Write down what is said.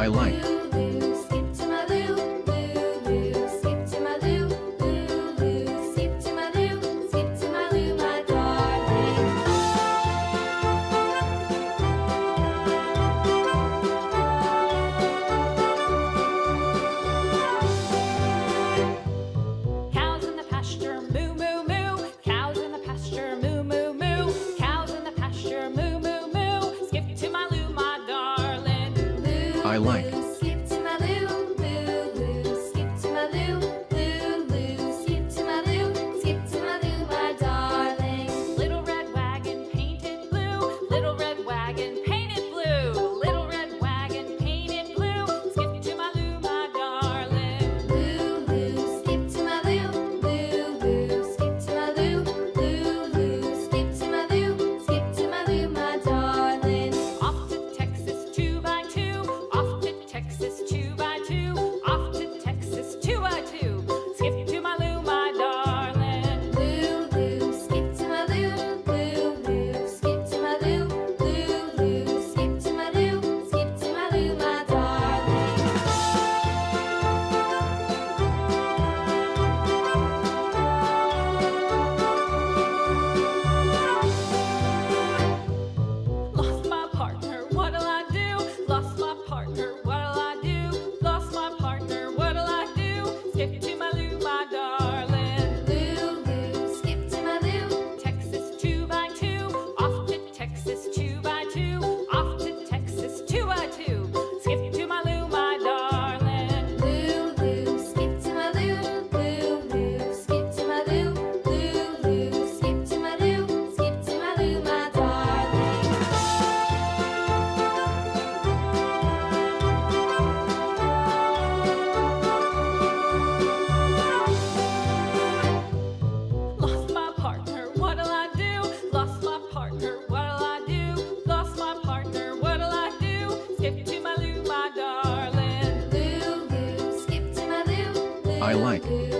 I I like. I like.